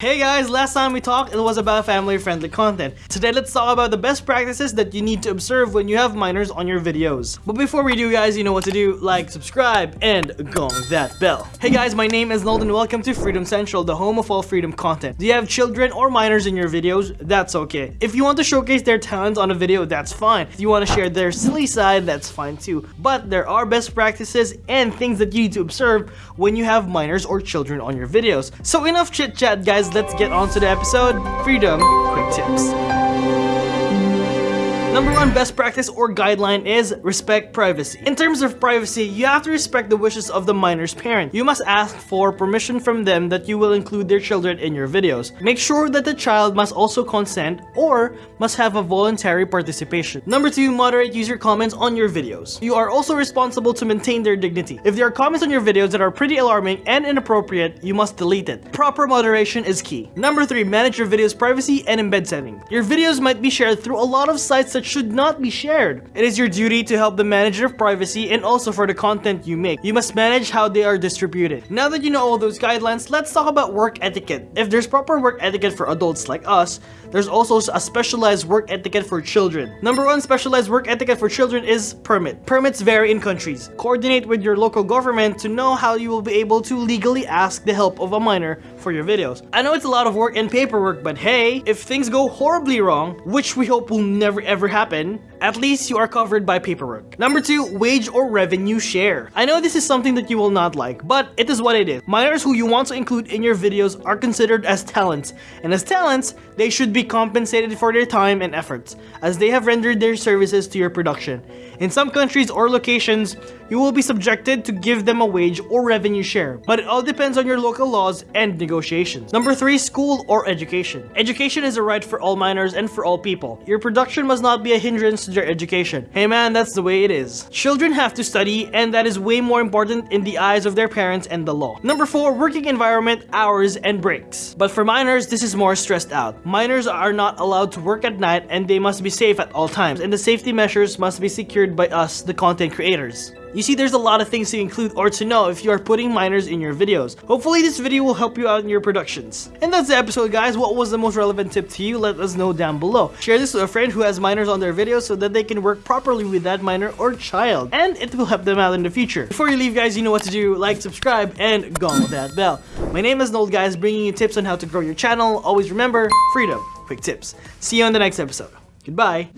Hey guys, last time we talked, it was about family-friendly content. Today, let's talk about the best practices that you need to observe when you have minors on your videos. But before we do, guys, you know what to do. Like, subscribe, and gong that bell. Hey guys, my name is Nold and welcome to Freedom Central, the home of all freedom content. Do you have children or minors in your videos? That's okay. If you want to showcase their talents on a video, that's fine. If you want to share their silly side, that's fine too. But there are best practices and things that you need to observe when you have minors or children on your videos. So enough chit chat, let's get on to the episode. Freedom Quick Tips. Number one best practice or guideline is respect privacy. In terms of privacy, you have to respect the wishes of the minor's parent. You must ask for permission from them that you will include their children in your videos. Make sure that the child must also consent or must have a voluntary participation. Number two, moderate user comments on your videos. You are also responsible to maintain their dignity. If there are comments on your videos that are pretty alarming and inappropriate, you must delete it. Proper moderation is key. Number three, manage your video's privacy and embed setting. Your videos might be shared through a lot of sites that should not be shared. It is your duty to help the manager of privacy and also for the content you make. You must manage how they are distributed. Now that you know all those guidelines, let's talk about work etiquette. If there's proper work etiquette for adults like us, there's also a specialized work etiquette for children. Number one specialized work etiquette for children is permit. Permits vary in countries. Coordinate with your local government to know how you will be able to legally ask the help of a minor for your videos. I know it's a lot of work and paperwork, but hey, if things go horribly wrong, which we hope will never ever happen, at least you are covered by paperwork. Number two, wage or revenue share. I know this is something that you will not like, but it is what it is. Minors who you want to include in your videos are considered as talents, and as talents, they should be compensated for their time and efforts, as they have rendered their services to your production. In some countries or locations, you will be subjected to give them a wage or revenue share, but it all depends on your local laws and negotiations. Number 3. School or education. Education is a right for all minors and for all people. Your production must not be a hindrance their education. Hey man, that's the way it is. Children have to study and that is way more important in the eyes of their parents and the law. Number 4. Working environment, hours, and breaks. But for minors, this is more stressed out. Minors are not allowed to work at night and they must be safe at all times and the safety measures must be secured by us, the content creators. You see, there's a lot of things to include or to know if you are putting minors in your videos. Hopefully this video will help you out in your productions. And that's the episode guys. What was the most relevant tip to you? Let us know down below. Share this with a friend who has minors on their videos so that they can work properly with that minor or child. And it will help them out in the future. Before you leave guys, you know what to do. Like, subscribe, and gong that bell. My name is Nold guys, bringing you tips on how to grow your channel. Always remember, freedom, quick tips. See you on the next episode. Goodbye.